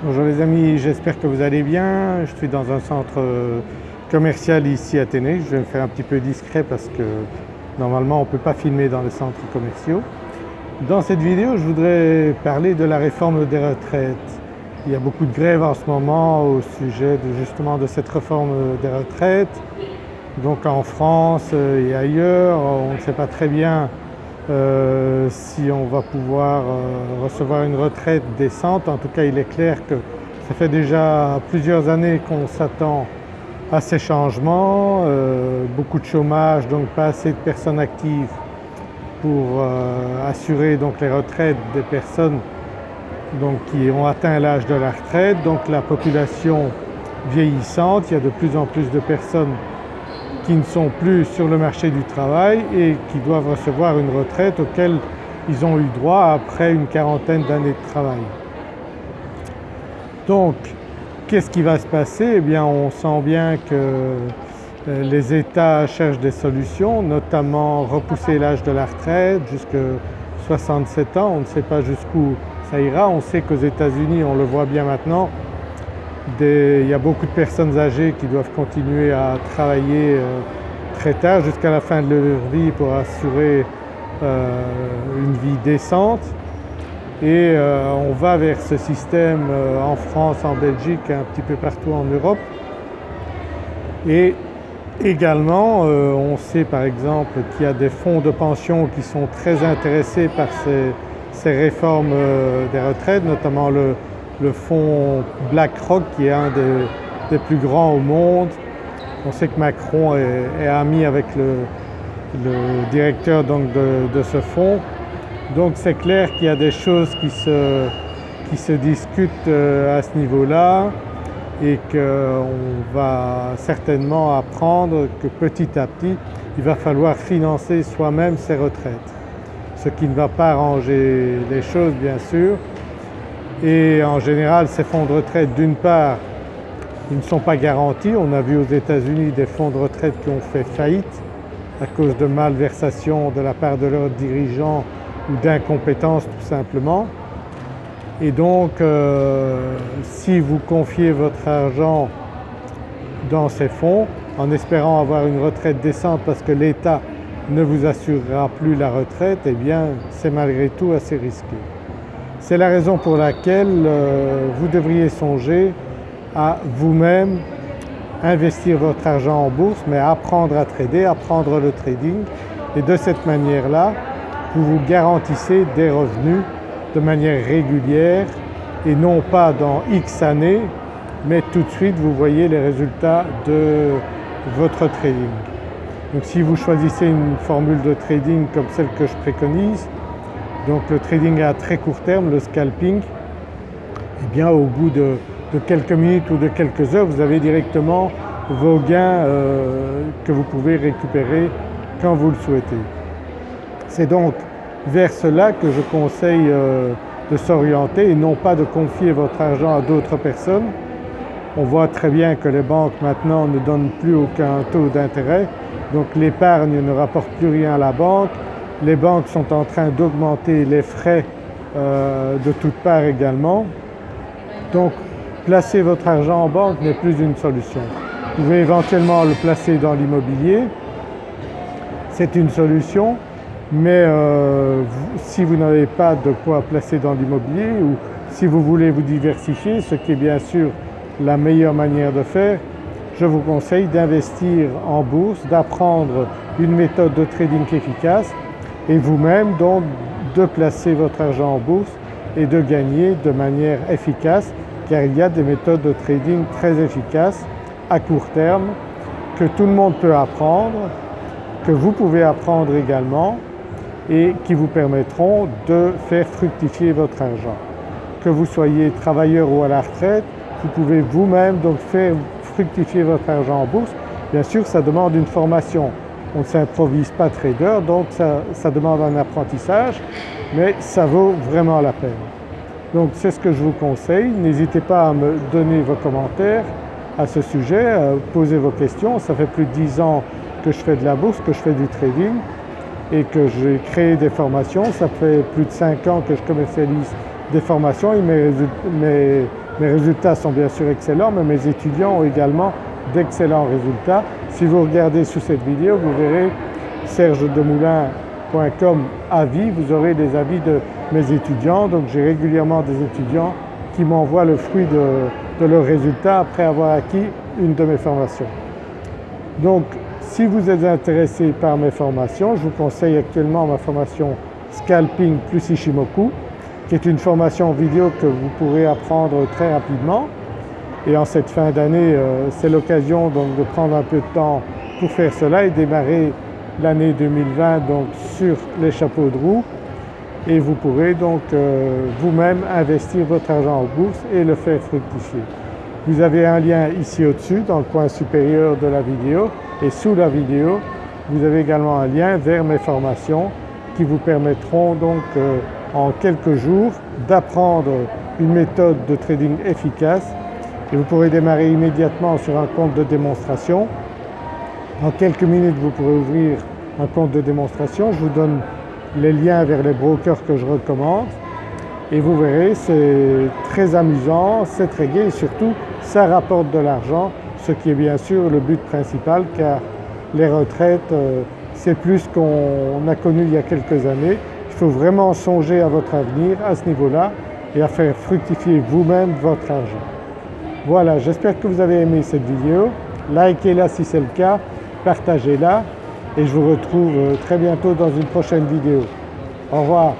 Bonjour les amis, j'espère que vous allez bien. Je suis dans un centre commercial ici à Téné. Je vais me faire un petit peu discret parce que normalement on ne peut pas filmer dans les centres commerciaux. Dans cette vidéo je voudrais parler de la réforme des retraites. Il y a beaucoup de grèves en ce moment au sujet de justement de cette réforme des retraites. Donc en France et ailleurs, on ne sait pas très bien euh, si on va pouvoir euh, recevoir une retraite décente. En tout cas il est clair que ça fait déjà plusieurs années qu'on s'attend à ces changements, euh, beaucoup de chômage donc pas assez de personnes actives pour assurer donc les retraites des personnes donc qui ont atteint l'âge de la retraite, donc la population vieillissante, il y a de plus en plus de personnes qui ne sont plus sur le marché du travail et qui doivent recevoir une retraite auquel ils ont eu droit après une quarantaine d'années de travail. Donc qu'est-ce qui va se passer? Eh bien on sent bien que euh, les États cherchent des solutions, notamment repousser l'âge de la retraite jusqu'à 67 ans, on ne sait pas jusqu'où ça ira. On sait qu'aux États-Unis, on le voit bien maintenant, il y a beaucoup de personnes âgées qui doivent continuer à travailler euh, très tard jusqu'à la fin de leur vie pour assurer euh, une vie décente et euh, on va vers ce système en France, en Belgique un petit peu partout en Europe. Et également on sait par exemple qu'il y a des fonds de pension qui sont très intéressés par ces réformes des retraites, notamment le, le fonds BlackRock qui est un des, plus grands au monde. On sait que Macron est, ami avec le, directeur donc de, ce fonds. Donc c'est clair qu'il y a des choses qui se, qui se discutent euh, à ce niveau-là et qu'on va certainement apprendre que petit à petit il va falloir financer soi-même ses retraites. Ce qui ne va pas arranger les choses bien sûr et en général ces fonds de retraite d'une part ils ne sont pas garantis. On a vu aux États-Unis des fonds de retraite qui ont fait faillite à cause de malversations de la part de leurs dirigeants ou d'incompétence tout simplement. Et donc euh, si vous confiez votre argent dans ces fonds en espérant avoir une retraite décente parce que l'État ne vous assurera plus la retraite, eh bien c'est malgré tout assez risqué. C'est la raison pour laquelle euh, vous devriez songer à vous-même investir votre argent en bourse mais apprendre à trader, apprendre le trading et de cette manière-là vous vous garantissez des revenus de manière régulière et non pas dans X années mais tout de suite vous voyez les résultats de votre trading. Donc si vous choisissez une formule de trading comme celle que je préconise, donc le trading à très court terme, le scalping, eh bien au bout de, quelques minutes ou de quelques heures vous avez directement vos gains euh, que vous pouvez récupérer quand vous le souhaitez. C'est donc vers cela que je conseille euh, de s'orienter et non pas de confier votre argent à d'autres personnes. On voit très bien que les banques maintenant ne donnent plus aucun taux d'intérêt donc l'épargne ne rapporte plus rien à la banque, les banques sont en train d'augmenter les frais euh, de toutes parts également. Donc placer votre argent en banque n'est plus une solution. Vous pouvez éventuellement le placer dans l'immobilier, c'est une solution, mais euh, si vous n'avez pas de quoi placer dans l'immobilier ou si vous voulez vous diversifier, ce qui est bien sûr la meilleure manière de faire, je vous conseille d'investir en bourse, d'apprendre une méthode de trading efficace et vous-même donc de placer votre argent en bourse et de gagner de manière efficace car il y a des méthodes de trading très efficaces à court terme que tout le monde peut apprendre, que vous pouvez apprendre également et qui vous permettront de faire fructifier votre argent. Que vous soyez travailleur ou à la retraite, vous pouvez vous-même donc faire fructifier votre argent en bourse. Bien sûr ça demande une formation on ne s'improvise pas trader donc ça, demande un apprentissage mais ça vaut vraiment la peine. Donc c'est ce que je vous conseille, n'hésitez pas à me donner vos commentaires à ce sujet, à poser vos questions. Ça fait plus de 10 ans que je fais de la bourse, que je fais du trading et que j'ai créé des formations. Ça fait plus de 5 ans que je commercialise des formations et mes, Mes résultats sont bien sûr excellents mais mes étudiants ont également d'excellents résultats. Si vous regardez sous cette vidéo vous verrez sergedemoulin.com avis, vous aurez des avis de mes étudiants donc j'ai régulièrement des étudiants qui m'envoient le fruit de, leurs résultats après avoir acquis une de mes formations. Donc si vous êtes intéressé par mes formations, je vous conseille actuellement ma formation Scalping plus Ishimoku qui est une formation vidéo que vous pourrez apprendre très rapidement et en cette fin d'année euh, c'est l'occasion donc de prendre un peu de temps pour faire cela et démarrer l'année 2020 donc sur les chapeaux de roue et vous pourrez donc euh, vous-même investir votre argent en bourse et le faire fructifier. Vous avez un lien ici au-dessus dans le coin supérieur de la vidéo et sous la vidéo vous avez également un lien vers mes formations qui vous permettront donc euh, en quelques jours d'apprendre une méthode de trading efficace et vous pourrez démarrer immédiatement sur un compte de démonstration. En quelques minutes vous pourrez ouvrir un compte de démonstration, je vous donne les liens vers les brokers que je recommande et vous verrez c'est très amusant, c'est très gai et surtout ça rapporte de l'argent ce qui est bien sûr le but principal car les retraites euh, c'est plus qu'on a connu il y a quelques années. Il faut vraiment songer à votre avenir à ce niveau-là et à faire fructifier vous-même votre argent. Voilà j'espère que vous avez aimé cette vidéo, likez-la si c'est le cas, partagez-la et je vous retrouve euh, très bientôt dans une prochaine vidéo. Au revoir.